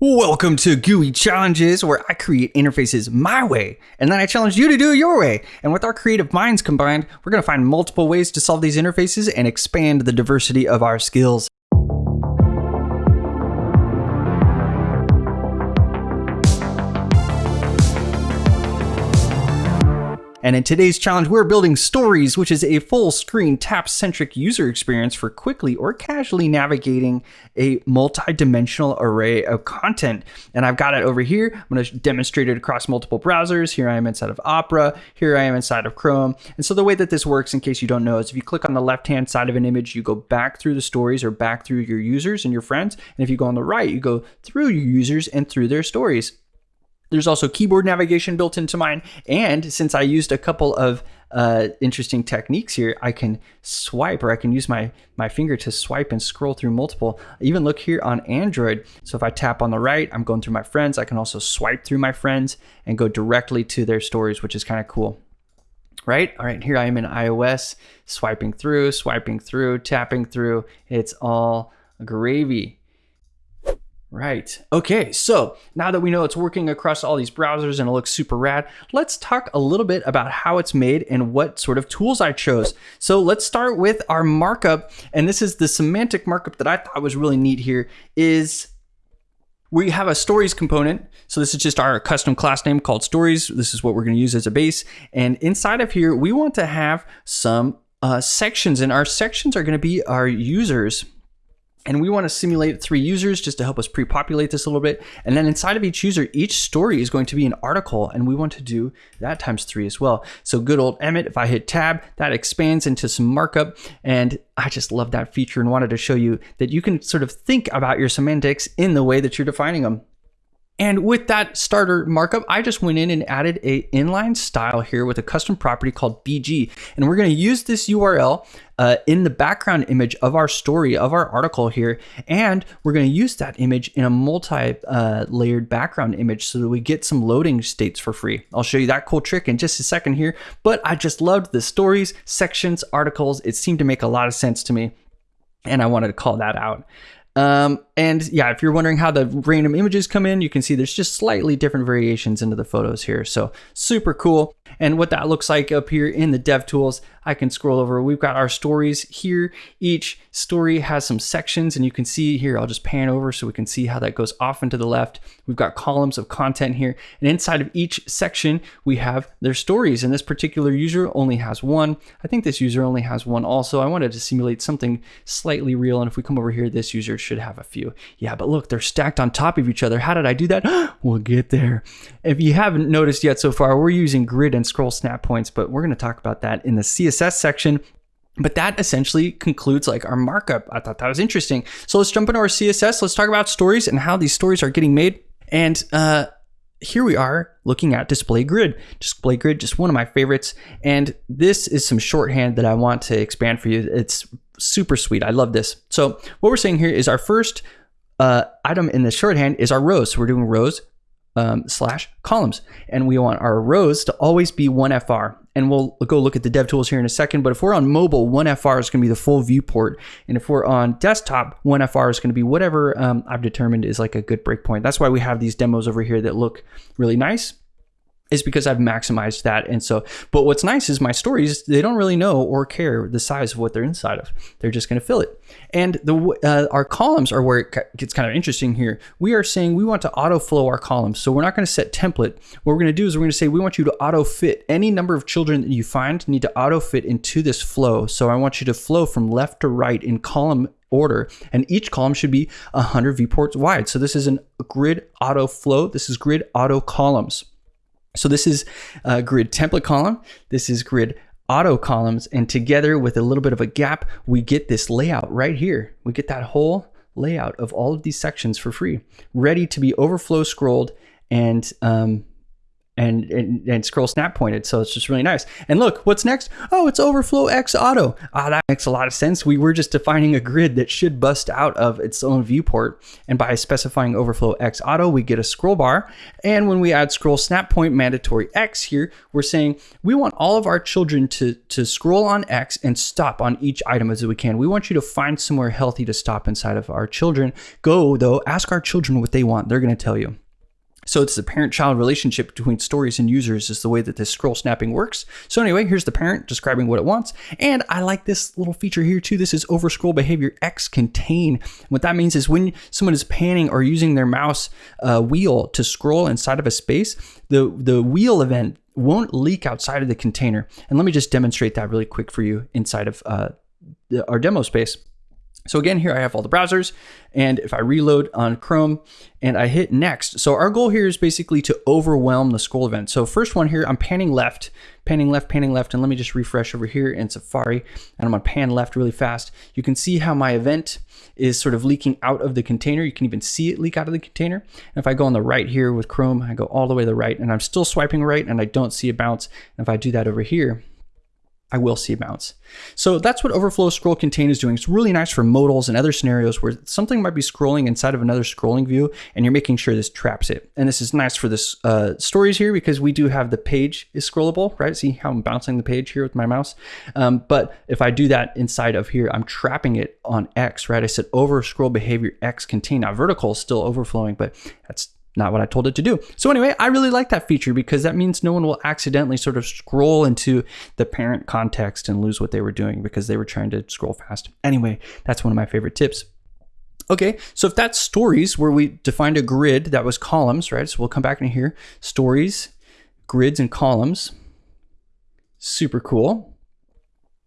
Welcome to GUI Challenges, where I create interfaces my way, and then I challenge you to do it your way. And with our creative minds combined, we're going to find multiple ways to solve these interfaces and expand the diversity of our skills. And in today's challenge, we're building Stories, which is a full screen tap centric user experience for quickly or casually navigating a multi dimensional array of content. And I've got it over here. I'm going to demonstrate it across multiple browsers. Here I am inside of Opera. Here I am inside of Chrome. And so the way that this works, in case you don't know, is if you click on the left hand side of an image, you go back through the stories or back through your users and your friends. And if you go on the right, you go through your users and through their stories. There's also keyboard navigation built into mine. And since I used a couple of uh, interesting techniques here, I can swipe or I can use my, my finger to swipe and scroll through multiple. Even look here on Android. So if I tap on the right, I'm going through my friends. I can also swipe through my friends and go directly to their stories, which is kind of cool. Right? All right, here I am in iOS, swiping through, swiping through, tapping through. It's all gravy. Right. Okay, so now that we know it's working across all these browsers and it looks super rad, let's talk a little bit about how it's made and what sort of tools I chose. So let's start with our markup, and this is the semantic markup that I thought was really neat here is we have a stories component. So this is just our custom class name called stories. This is what we're going to use as a base. And inside of here, we want to have some uh, sections and our sections are going to be our users and we want to simulate three users just to help us pre-populate this a little bit. And then inside of each user, each story is going to be an article and we want to do that times three as well. So good old Emmet, if I hit tab, that expands into some markup. And I just love that feature and wanted to show you that you can sort of think about your semantics in the way that you're defining them. And with that starter markup, I just went in and added a inline style here with a custom property called BG. And we're gonna use this URL uh, in the background image of our story, of our article here. And we're gonna use that image in a multi-layered uh, background image so that we get some loading states for free. I'll show you that cool trick in just a second here. But I just loved the stories, sections, articles. It seemed to make a lot of sense to me and I wanted to call that out. Um, and yeah, if you're wondering how the random images come in, you can see there's just slightly different variations into the photos here. So super cool. And what that looks like up here in the dev tools, I can scroll over. We've got our stories here. Each story has some sections and you can see here, I'll just pan over so we can see how that goes off into the left. We've got columns of content here. And inside of each section, we have their stories. And this particular user only has one. I think this user only has one also. I wanted to simulate something slightly real. And if we come over here, this user should have a few. Yeah, but look, they're stacked on top of each other. How did I do that? we'll get there. If you haven't noticed yet so far, we're using grid and scroll snap points, but we're going to talk about that in the CSS section. But that essentially concludes like our markup. I thought that was interesting. So let's jump into our CSS. Let's talk about stories and how these stories are getting made. And uh, here we are looking at display grid. Display grid, just one of my favorites. And this is some shorthand that I want to expand for you. It's super sweet. I love this. So what we're saying here is our first uh, item in the shorthand is our rows. So we're doing rows um, slash columns. And we want our rows to always be 1FR. And we'll go look at the dev tools here in a second. But if we're on mobile, 1FR is going to be the full viewport. And if we're on desktop, 1FR is going to be whatever um, I've determined is like a good breakpoint. That's why we have these demos over here that look really nice is because I've maximized that. And so, but what's nice is my stories, they don't really know or care the size of what they're inside of. They're just going to fill it. And the uh, our columns are where it gets kind of interesting here. We are saying we want to auto flow our columns. So we're not going to set template. What we're going to do is we're going to say we want you to auto fit any number of children that you find need to auto fit into this flow. So I want you to flow from left to right in column order and each column should be 100 viewports wide. So this is a grid auto flow. This is grid auto columns. So this is a grid template column. This is grid auto columns. And together with a little bit of a gap, we get this layout right here. We get that whole layout of all of these sections for free, ready to be overflow scrolled and um, and, and, and scroll snap pointed. So it's just really nice. And look, what's next? Oh, it's overflow X auto. Ah, that makes a lot of sense. We were just defining a grid that should bust out of its own viewport. And by specifying overflow X auto, we get a scroll bar. And when we add scroll snap point mandatory X here, we're saying we want all of our children to, to scroll on X and stop on each item as we can. We want you to find somewhere healthy to stop inside of our children. Go though, ask our children what they want. They're going to tell you. So it's the parent-child relationship between stories and users is the way that this scroll snapping works. So anyway, here's the parent describing what it wants. And I like this little feature here too. This is over scroll behavior X contain. What that means is when someone is panning or using their mouse uh, wheel to scroll inside of a space, the, the wheel event won't leak outside of the container. And let me just demonstrate that really quick for you inside of uh, our demo space. So again, here I have all the browsers and if I reload on Chrome and I hit next. So our goal here is basically to overwhelm the scroll event. So first one here, I'm panning left, panning left, panning left, and let me just refresh over here in Safari and I'm gonna pan left really fast. You can see how my event is sort of leaking out of the container. You can even see it leak out of the container. And if I go on the right here with Chrome, I go all the way to the right and I'm still swiping right and I don't see a bounce. And if I do that over here, I will see bounce. So that's what overflow scroll contain is doing. It's really nice for modals and other scenarios where something might be scrolling inside of another scrolling view and you're making sure this traps it. And this is nice for this uh, stories here because we do have the page is scrollable, right? See how I'm bouncing the page here with my mouse. Um, but if I do that inside of here, I'm trapping it on X, right? I said over scroll behavior X contain. Now vertical is still overflowing, but that's not what I told it to do. So anyway, I really like that feature because that means no one will accidentally sort of scroll into the parent context and lose what they were doing because they were trying to scroll fast. Anyway, that's one of my favorite tips. Okay, so if that's stories where we defined a grid that was columns, right? So we'll come back in here, stories, grids and columns. Super cool.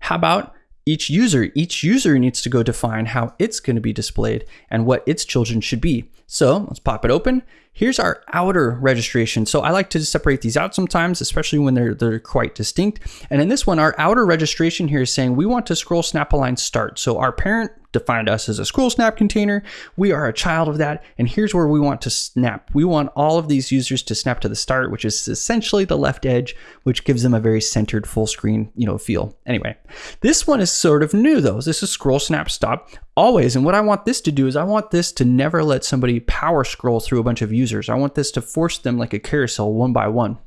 How about each user? Each user needs to go define how it's going to be displayed and what its children should be. So let's pop it open. Here's our outer registration. So I like to separate these out sometimes, especially when they're, they're quite distinct. And in this one, our outer registration here is saying we want to scroll snap align start. So our parent defined us as a scroll snap container. We are a child of that. And here's where we want to snap. We want all of these users to snap to the start, which is essentially the left edge, which gives them a very centered full screen, you know, feel. Anyway, this one is sort of new though. This is scroll snap stop always. And what I want this to do is I want this to never let somebody power scroll through a bunch of users. I want this to force them like a carousel one by one.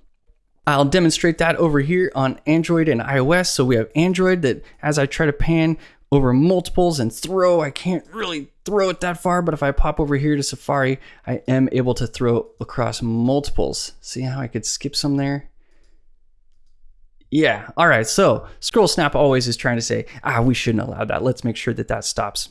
I'll demonstrate that over here on Android and iOS. So we have Android that as I try to pan over multiples and throw. I can't really throw it that far, but if I pop over here to Safari, I am able to throw across multiples. See how I could skip some there? Yeah, all right, so Scroll Snap always is trying to say, ah, we shouldn't allow that. Let's make sure that that stops.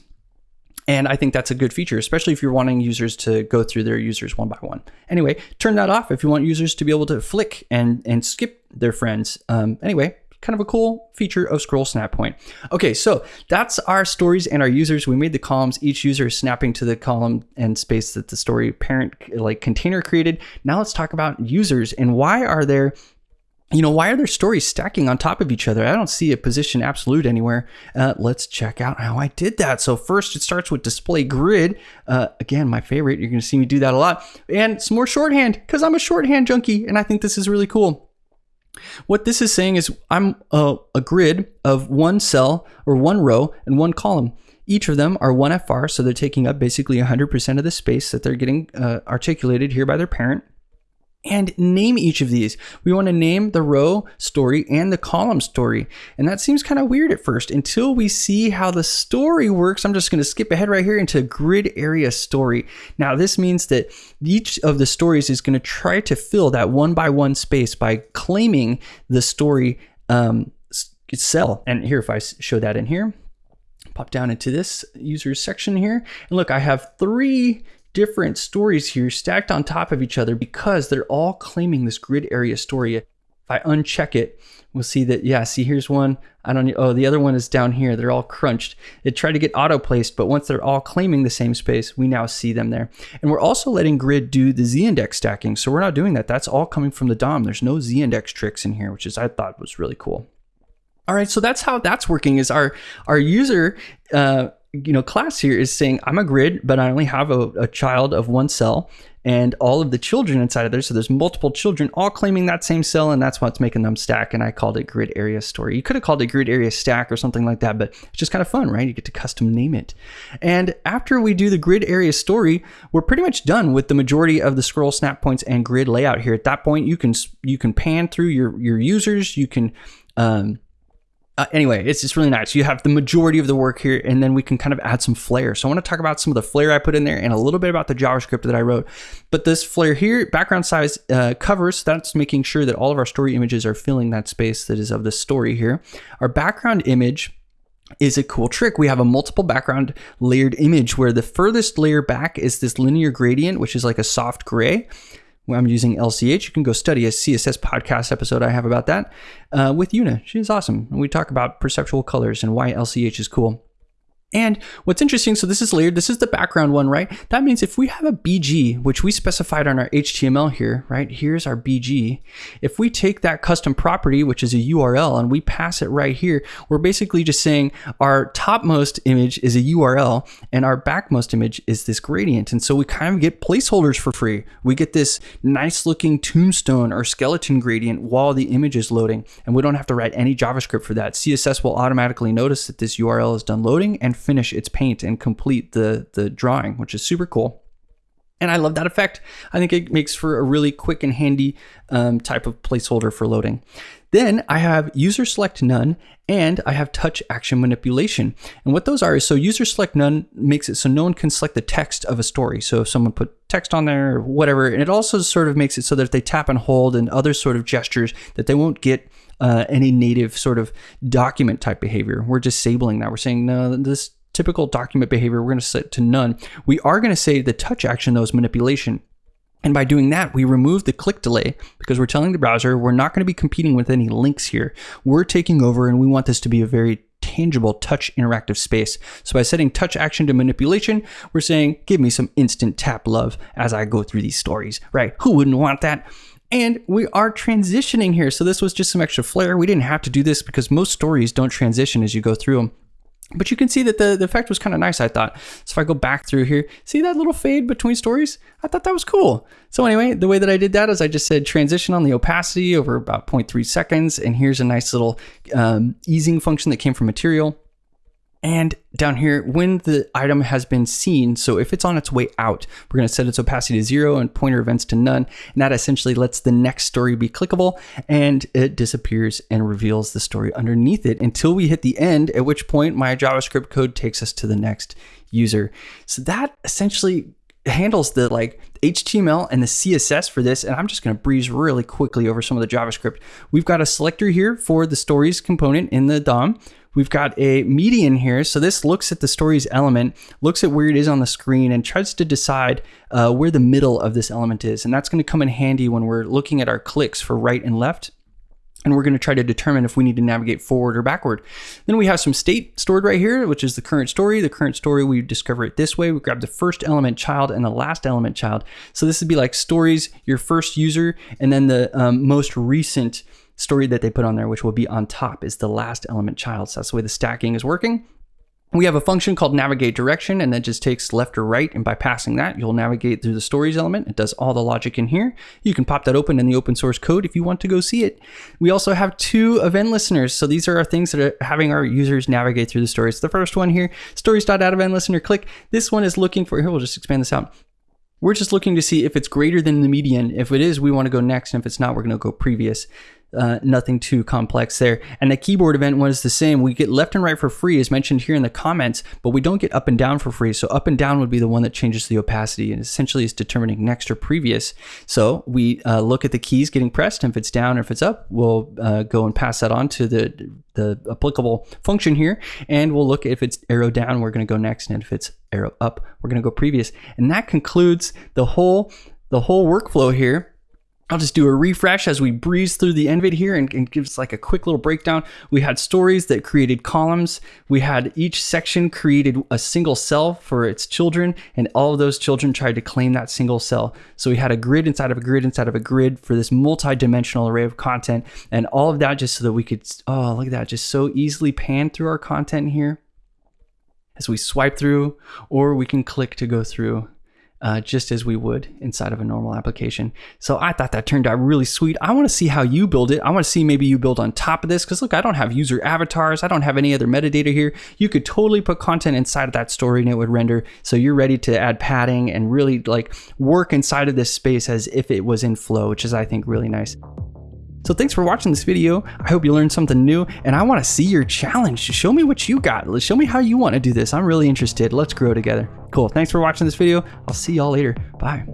And I think that's a good feature, especially if you're wanting users to go through their users one by one. Anyway, turn that off if you want users to be able to flick and, and skip their friends. Um, anyway, kind of a cool feature of scroll snap point. Okay, so that's our stories and our users. We made the columns. Each user is snapping to the column and space that the story parent like container created. Now let's talk about users and why are there you know, why are there stories stacking on top of each other? I don't see a position absolute anywhere. Uh, let's check out how I did that. So first it starts with display grid. Uh, again, my favorite. You're to see me do that a lot. And some more shorthand because I'm a shorthand junkie and I think this is really cool. What this is saying is I'm a, a grid of one cell or one row and one column. Each of them are one FR, so they're taking up basically 100% of the space that they're getting uh, articulated here by their parent and name each of these. We want to name the row story and the column story. And that seems kind of weird at first until we see how the story works. I'm just going to skip ahead right here into grid area story. Now, this means that each of the stories is going to try to fill that one by one space by claiming the story um, cell. And here, if I show that in here, pop down into this users section here. And look, I have three different stories here stacked on top of each other because they're all claiming this grid area story. If I uncheck it, we'll see that, yeah, see here's one. I don't, oh, the other one is down here. They're all crunched. It tried to get auto placed, but once they're all claiming the same space, we now see them there. And we're also letting grid do the z-index stacking. So we're not doing that. That's all coming from the DOM. There's no z-index tricks in here, which is I thought was really cool. All right, so that's how that's working is our, our user uh, you know, class here is saying I'm a grid, but I only have a, a child of one cell and all of the children inside of there. So there's multiple children all claiming that same cell, and that's what's making them stack. And I called it grid area story. You could have called it grid area stack or something like that, but it's just kind of fun, right? You get to custom name it. And after we do the grid area story, we're pretty much done with the majority of the scroll snap points and grid layout here. At that point, you can you can pan through your your users, you can um, uh, anyway, it's just really nice. You have the majority of the work here, and then we can kind of add some flair. So I want to talk about some of the flair I put in there and a little bit about the JavaScript that I wrote. But this flair here, background size uh, covers, that's making sure that all of our story images are filling that space that is of the story here. Our background image is a cool trick. We have a multiple background layered image where the furthest layer back is this linear gradient, which is like a soft gray. I'm using LCH. You can go study a CSS podcast episode I have about that uh, with Una. She's awesome. And we talk about perceptual colors and why LCH is cool. And what's interesting, so this is layered, this is the background one, right? That means if we have a BG, which we specified on our HTML here, right? Here's our BG. If we take that custom property, which is a URL, and we pass it right here, we're basically just saying our topmost image is a URL and our backmost image is this gradient. And so we kind of get placeholders for free. We get this nice looking tombstone or skeleton gradient while the image is loading. And we don't have to write any JavaScript for that. CSS will automatically notice that this URL is done loading and finish its paint and complete the, the drawing, which is super cool. And I love that effect. I think it makes for a really quick and handy um, type of placeholder for loading. Then I have user select none and I have touch action manipulation. And what those are is so user select none makes it so no one can select the text of a story. So if someone put text on there or whatever, and it also sort of makes it so that if they tap and hold and other sort of gestures that they won't get uh, any native sort of document type behavior. We're disabling that. We're saying, no, this typical document behavior, we're going to set to none. We are going to say the touch action, though, is manipulation. And by doing that, we remove the click delay because we're telling the browser we're not going to be competing with any links here. We're taking over and we want this to be a very tangible touch interactive space. So by setting touch action to manipulation, we're saying, give me some instant tap love as I go through these stories, right? Who wouldn't want that? And we are transitioning here. So this was just some extra flair. We didn't have to do this because most stories don't transition as you go through them. But you can see that the, the effect was kind of nice, I thought. So if I go back through here, see that little fade between stories? I thought that was cool. So anyway, the way that I did that is I just said transition on the opacity over about 0.3 seconds. And here's a nice little um, easing function that came from material. And down here, when the item has been seen, so if it's on its way out, we're going to set its opacity to zero and pointer events to none. And that essentially lets the next story be clickable and it disappears and reveals the story underneath it until we hit the end, at which point my JavaScript code takes us to the next user. So that essentially handles the like HTML and the CSS for this, and I'm just going to breeze really quickly over some of the JavaScript. We've got a selector here for the stories component in the DOM. We've got a median here. So this looks at the story's element, looks at where it is on the screen and tries to decide uh, where the middle of this element is. And that's going to come in handy when we're looking at our clicks for right and left and we're going to try to determine if we need to navigate forward or backward. Then we have some state stored right here, which is the current story. The current story, we discover it this way. We grab the first element child and the last element child. So this would be like stories, your first user, and then the um, most recent story that they put on there, which will be on top, is the last element child. So that's the way the stacking is working. We have a function called navigate direction, and that just takes left or right. And by passing that, you'll navigate through the stories element. It does all the logic in here. You can pop that open in the open source code if you want to go see it. We also have two event listeners. So these are our things that are having our users navigate through the stories. The first one here, stories.add listener click. This one is looking for, here, we'll just expand this out. We're just looking to see if it's greater than the median. If it is, we want to go next. And if it's not, we're going to go previous uh, nothing too complex there. And the keyboard event was the same. We get left and right for free, as mentioned here in the comments, but we don't get up and down for free. So up and down would be the one that changes the opacity and essentially is determining next or previous. So we uh, look at the keys getting pressed, and if it's down or if it's up, we'll uh, go and pass that on to the the applicable function here, and we'll look if it's arrow down, we're going to go next, and if it's arrow up, we're going to go previous. And that concludes the whole the whole workflow here I'll just do a refresh as we breeze through the it here and, and gives like a quick little breakdown. We had stories that created columns. We had each section created a single cell for its children, and all of those children tried to claim that single cell. So we had a grid inside of a grid inside of a grid for this multi-dimensional array of content, and all of that just so that we could, oh, look at that, just so easily pan through our content here. as we swipe through, or we can click to go through uh, just as we would inside of a normal application. So I thought that turned out really sweet. I want to see how you build it. I want to see maybe you build on top of this because look, I don't have user avatars. I don't have any other metadata here. You could totally put content inside of that story and it would render. So you're ready to add padding and really like work inside of this space as if it was in flow, which is I think really nice. So thanks for watching this video. I hope you learned something new and I want to see your challenge. Show me what you got. Show me how you want to do this. I'm really interested. Let's grow together. Cool. Thanks for watching this video. I'll see y'all later. Bye.